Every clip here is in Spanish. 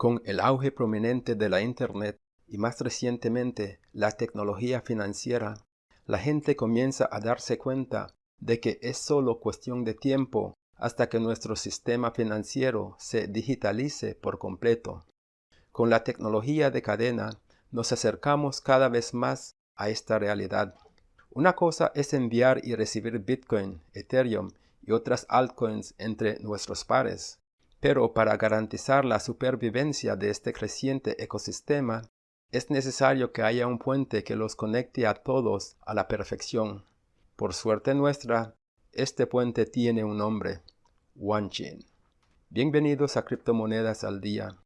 Con el auge prominente de la Internet y más recientemente la tecnología financiera, la gente comienza a darse cuenta de que es solo cuestión de tiempo hasta que nuestro sistema financiero se digitalice por completo. Con la tecnología de cadena nos acercamos cada vez más a esta realidad. Una cosa es enviar y recibir Bitcoin, Ethereum y otras altcoins entre nuestros pares. Pero para garantizar la supervivencia de este creciente ecosistema, es necesario que haya un puente que los conecte a todos a la perfección. Por suerte nuestra, este puente tiene un nombre, OneChain. Bienvenidos a Criptomonedas al Día,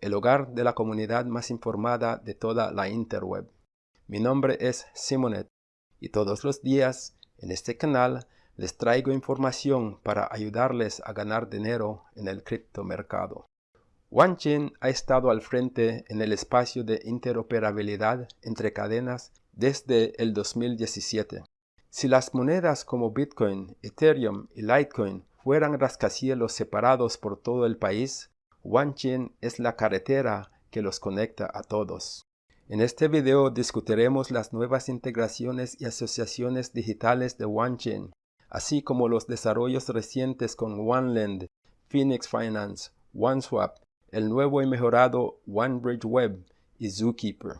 el hogar de la comunidad más informada de toda la interweb. Mi nombre es Simonet y todos los días en este canal les traigo información para ayudarles a ganar dinero en el criptomercado. OneChain ha estado al frente en el espacio de interoperabilidad entre cadenas desde el 2017. Si las monedas como Bitcoin, Ethereum y Litecoin fueran rascacielos separados por todo el país, OneChain es la carretera que los conecta a todos. En este video discutiremos las nuevas integraciones y asociaciones digitales de OneChain, así como los desarrollos recientes con OneLend, Phoenix Finance, OneSwap, el nuevo y mejorado OneBridge Web y Zookeeper.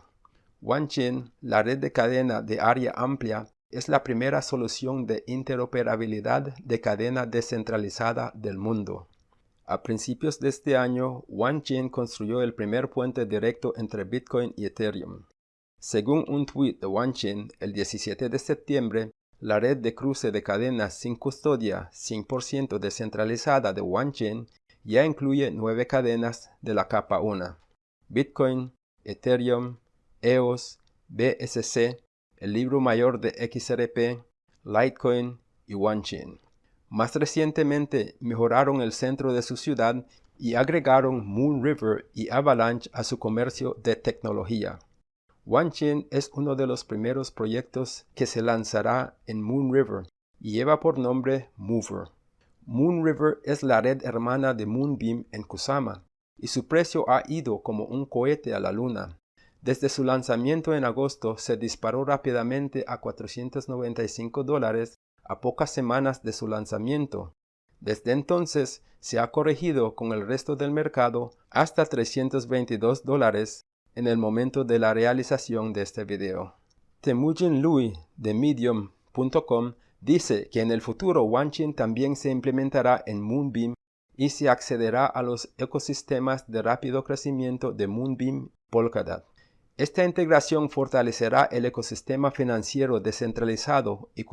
OneChain, la red de cadena de área amplia, es la primera solución de interoperabilidad de cadena descentralizada del mundo. A principios de este año, OneChain construyó el primer puente directo entre Bitcoin y Ethereum. Según un tweet de OneChain, el 17 de septiembre, la red de cruce de cadenas sin custodia 100% descentralizada de OneChain ya incluye nueve cadenas de la capa 1. Bitcoin, Ethereum, EOS, BSC, el libro mayor de XRP, Litecoin y OneChain. Más recientemente mejoraron el centro de su ciudad y agregaron Moonriver y Avalanche a su comercio de tecnología. OneChain es uno de los primeros proyectos que se lanzará en Moonriver y lleva por nombre Mover. Moonriver es la red hermana de Moonbeam en Kusama y su precio ha ido como un cohete a la luna. Desde su lanzamiento en agosto se disparó rápidamente a 495 dólares a pocas semanas de su lanzamiento. Desde entonces se ha corregido con el resto del mercado hasta 322 dólares en el momento de la realización de este video. Temujin Lui de Medium.com dice que en el futuro OneChain también se implementará en Moonbeam y se accederá a los ecosistemas de rápido crecimiento de Moonbeam Polkadot. Esta integración fortalecerá el ecosistema financiero descentralizado y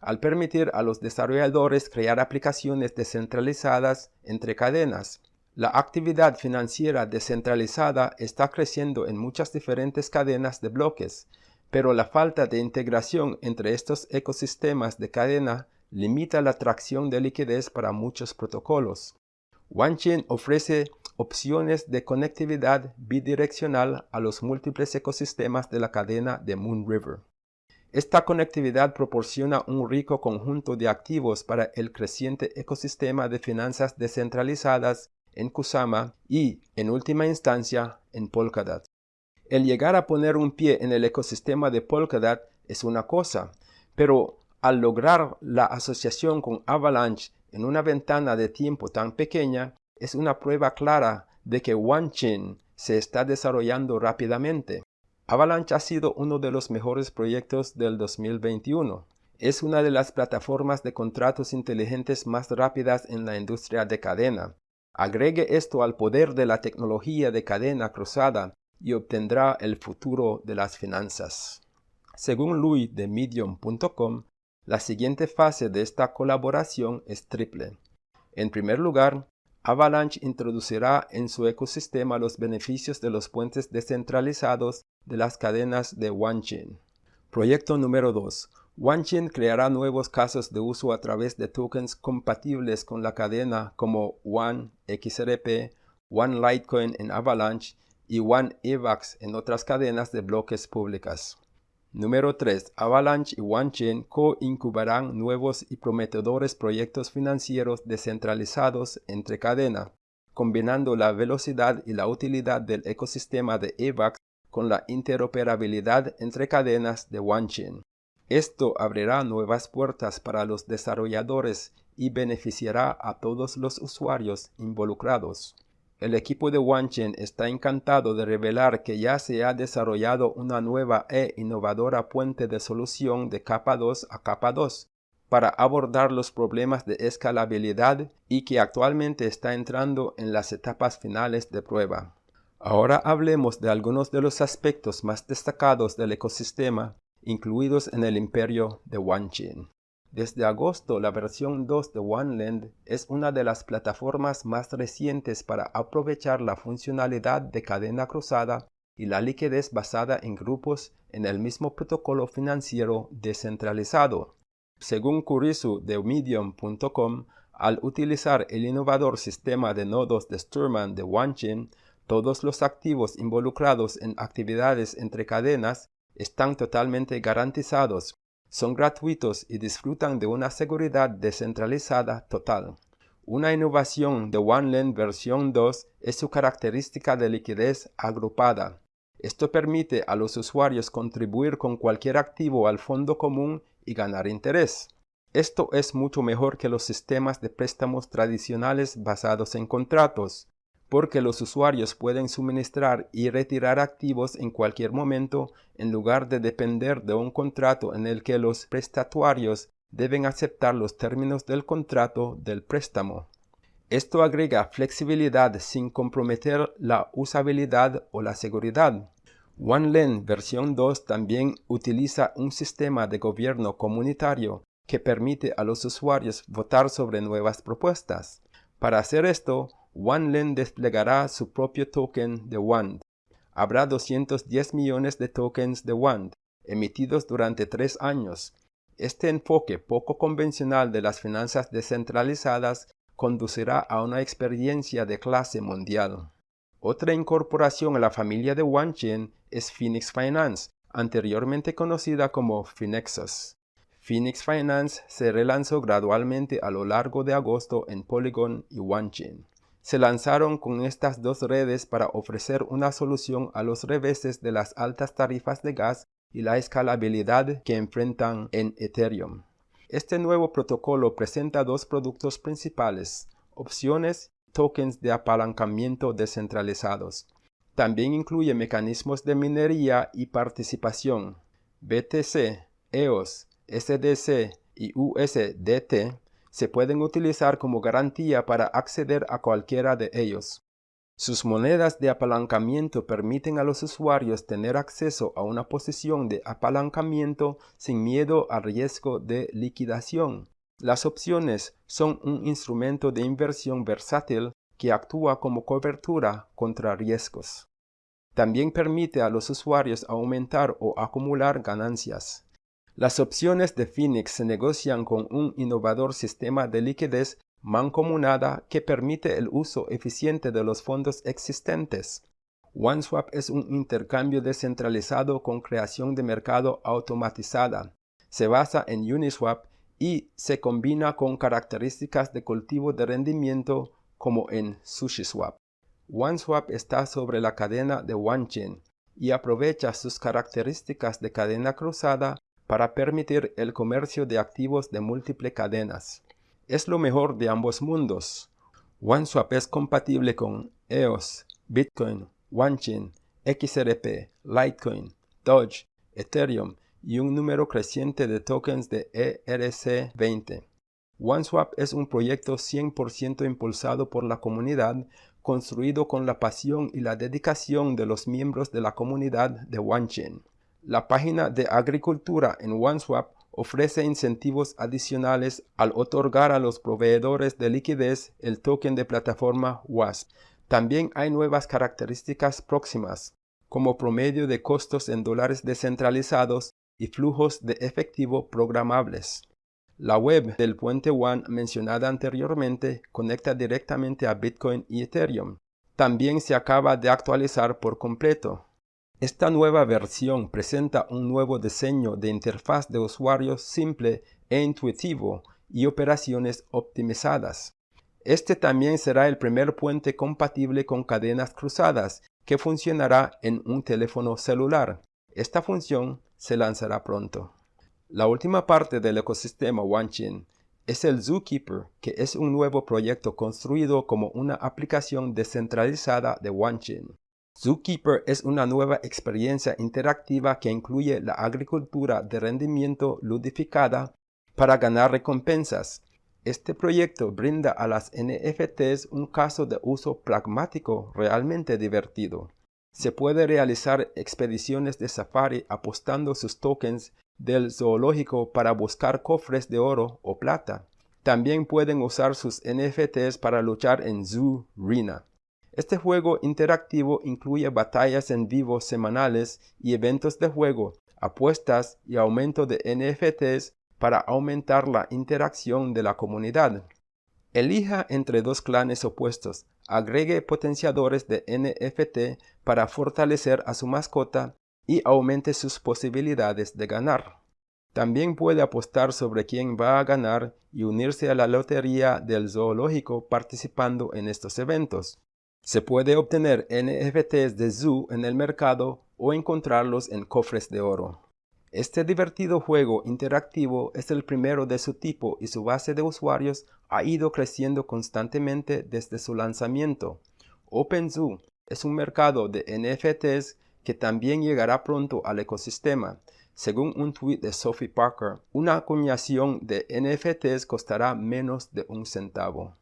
al permitir a los desarrolladores crear aplicaciones descentralizadas entre cadenas la actividad financiera descentralizada está creciendo en muchas diferentes cadenas de bloques, pero la falta de integración entre estos ecosistemas de cadena limita la atracción de liquidez para muchos protocolos. OneChain ofrece opciones de conectividad bidireccional a los múltiples ecosistemas de la cadena de Moonriver. Esta conectividad proporciona un rico conjunto de activos para el creciente ecosistema de finanzas descentralizadas en Kusama y, en última instancia, en Polkadot. El llegar a poner un pie en el ecosistema de Polkadot es una cosa, pero al lograr la asociación con Avalanche en una ventana de tiempo tan pequeña, es una prueba clara de que OneChain se está desarrollando rápidamente. Avalanche ha sido uno de los mejores proyectos del 2021. Es una de las plataformas de contratos inteligentes más rápidas en la industria de cadena. Agregue esto al poder de la tecnología de cadena cruzada y obtendrá el futuro de las finanzas. Según Louis de Medium.com, la siguiente fase de esta colaboración es triple. En primer lugar, Avalanche introducirá en su ecosistema los beneficios de los puentes descentralizados de las cadenas de OneChain. Proyecto número 2. OneChain creará nuevos casos de uso a través de tokens compatibles con la cadena como One XRP, One Litecoin en Avalanche y One EVAX en otras cadenas de bloques públicas. Número 3. Avalanche y OneChain co-incubarán nuevos y prometedores proyectos financieros descentralizados entre cadena, combinando la velocidad y la utilidad del ecosistema de AVAX con la interoperabilidad entre cadenas de OneChain. Esto abrirá nuevas puertas para los desarrolladores y beneficiará a todos los usuarios involucrados. El equipo de OneChain está encantado de revelar que ya se ha desarrollado una nueva e innovadora puente de solución de capa 2 a capa 2 para abordar los problemas de escalabilidad y que actualmente está entrando en las etapas finales de prueba. Ahora hablemos de algunos de los aspectos más destacados del ecosistema incluidos en el imperio de OneChain. Desde agosto, la versión 2 de OneLand es una de las plataformas más recientes para aprovechar la funcionalidad de cadena cruzada y la liquidez basada en grupos en el mismo protocolo financiero descentralizado. Según Kurisu de Medium.com, al utilizar el innovador sistema de nodos de Sturman de OneChain, todos los activos involucrados en actividades entre cadenas están totalmente garantizados son gratuitos y disfrutan de una seguridad descentralizada total. Una innovación de OneLand versión 2 es su característica de liquidez agrupada. Esto permite a los usuarios contribuir con cualquier activo al fondo común y ganar interés. Esto es mucho mejor que los sistemas de préstamos tradicionales basados en contratos, porque los usuarios pueden suministrar y retirar activos en cualquier momento en lugar de depender de un contrato en el que los prestatuarios deben aceptar los términos del contrato del préstamo. Esto agrega flexibilidad sin comprometer la usabilidad o la seguridad. OneLend versión 2 también utiliza un sistema de gobierno comunitario que permite a los usuarios votar sobre nuevas propuestas. Para hacer esto, OneLend desplegará su propio token de WAND. Habrá 210 millones de tokens de WAND, emitidos durante tres años. Este enfoque poco convencional de las finanzas descentralizadas conducirá a una experiencia de clase mundial. Otra incorporación a la familia de OneChain es Phoenix Finance, anteriormente conocida como Finexus. Phoenix Finance se relanzó gradualmente a lo largo de agosto en Polygon y OneChain se lanzaron con estas dos redes para ofrecer una solución a los reveses de las altas tarifas de gas y la escalabilidad que enfrentan en Ethereum. Este nuevo protocolo presenta dos productos principales, opciones y tokens de apalancamiento descentralizados. También incluye mecanismos de minería y participación. BTC, EOS, SDC y USDT se pueden utilizar como garantía para acceder a cualquiera de ellos. Sus monedas de apalancamiento permiten a los usuarios tener acceso a una posición de apalancamiento sin miedo al riesgo de liquidación. Las opciones son un instrumento de inversión versátil que actúa como cobertura contra riesgos. También permite a los usuarios aumentar o acumular ganancias. Las opciones de Phoenix se negocian con un innovador sistema de liquidez mancomunada que permite el uso eficiente de los fondos existentes. OneSwap es un intercambio descentralizado con creación de mercado automatizada. Se basa en Uniswap y se combina con características de cultivo de rendimiento como en SushiSwap. OneSwap está sobre la cadena de OneChain y aprovecha sus características de cadena cruzada para permitir el comercio de activos de múltiples cadenas. Es lo mejor de ambos mundos. OneSwap es compatible con EOS, Bitcoin, OneChain, XRP, Litecoin, Doge, Ethereum y un número creciente de tokens de ERC20. OneSwap es un proyecto 100% impulsado por la comunidad, construido con la pasión y la dedicación de los miembros de la comunidad de OneChain. La página de agricultura en OneSwap ofrece incentivos adicionales al otorgar a los proveedores de liquidez el token de plataforma WASP. También hay nuevas características próximas, como promedio de costos en dólares descentralizados y flujos de efectivo programables. La web del puente One mencionada anteriormente conecta directamente a Bitcoin y Ethereum. También se acaba de actualizar por completo. Esta nueva versión presenta un nuevo diseño de interfaz de usuario simple e intuitivo y operaciones optimizadas. Este también será el primer puente compatible con cadenas cruzadas que funcionará en un teléfono celular. Esta función se lanzará pronto. La última parte del ecosistema OneChain es el Zookeeper, que es un nuevo proyecto construido como una aplicación descentralizada de OneChain. Zookeeper es una nueva experiencia interactiva que incluye la agricultura de rendimiento ludificada para ganar recompensas. Este proyecto brinda a las NFTs un caso de uso pragmático realmente divertido. Se puede realizar expediciones de safari apostando sus tokens del zoológico para buscar cofres de oro o plata. También pueden usar sus NFTs para luchar en Zoo Arena. Este juego interactivo incluye batallas en vivo semanales y eventos de juego, apuestas y aumento de NFTs para aumentar la interacción de la comunidad. Elija entre dos clanes opuestos, agregue potenciadores de NFT para fortalecer a su mascota y aumente sus posibilidades de ganar. También puede apostar sobre quién va a ganar y unirse a la lotería del zoológico participando en estos eventos. Se puede obtener NFTs de Zoo en el mercado o encontrarlos en cofres de oro. Este divertido juego interactivo es el primero de su tipo y su base de usuarios ha ido creciendo constantemente desde su lanzamiento. OpenZoo es un mercado de NFTs que también llegará pronto al ecosistema. Según un tweet de Sophie Parker, una acuñación de NFTs costará menos de un centavo.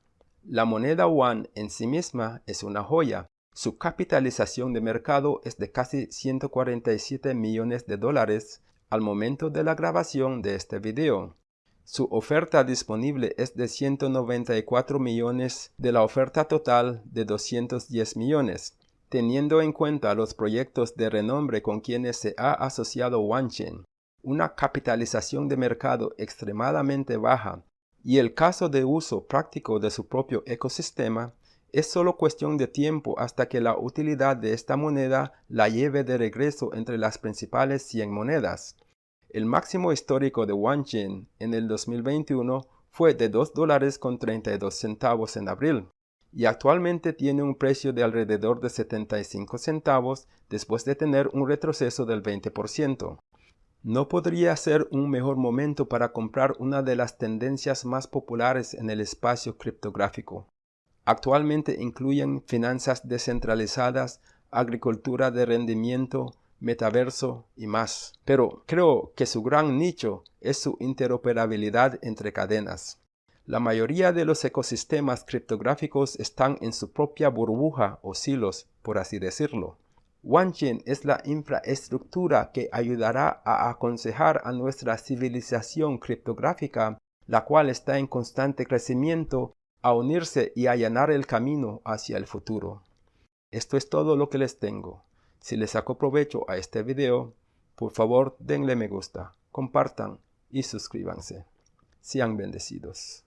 La moneda One en sí misma es una joya. Su capitalización de mercado es de casi 147 millones de dólares al momento de la grabación de este video. Su oferta disponible es de 194 millones de la oferta total de 210 millones. Teniendo en cuenta los proyectos de renombre con quienes se ha asociado OneChain, una capitalización de mercado extremadamente baja y el caso de uso práctico de su propio ecosistema, es solo cuestión de tiempo hasta que la utilidad de esta moneda la lleve de regreso entre las principales 100 monedas. El máximo histórico de OneChain en el 2021 fue de 2 dólares con 32 centavos en abril y actualmente tiene un precio de alrededor de 75 centavos después de tener un retroceso del 20%. No podría ser un mejor momento para comprar una de las tendencias más populares en el espacio criptográfico. Actualmente incluyen finanzas descentralizadas, agricultura de rendimiento, metaverso y más. Pero creo que su gran nicho es su interoperabilidad entre cadenas. La mayoría de los ecosistemas criptográficos están en su propia burbuja o silos, por así decirlo. OneChain es la infraestructura que ayudará a aconsejar a nuestra civilización criptográfica, la cual está en constante crecimiento, a unirse y allanar el camino hacia el futuro. Esto es todo lo que les tengo. Si les sacó provecho a este video, por favor denle me gusta, compartan y suscríbanse. Sean bendecidos.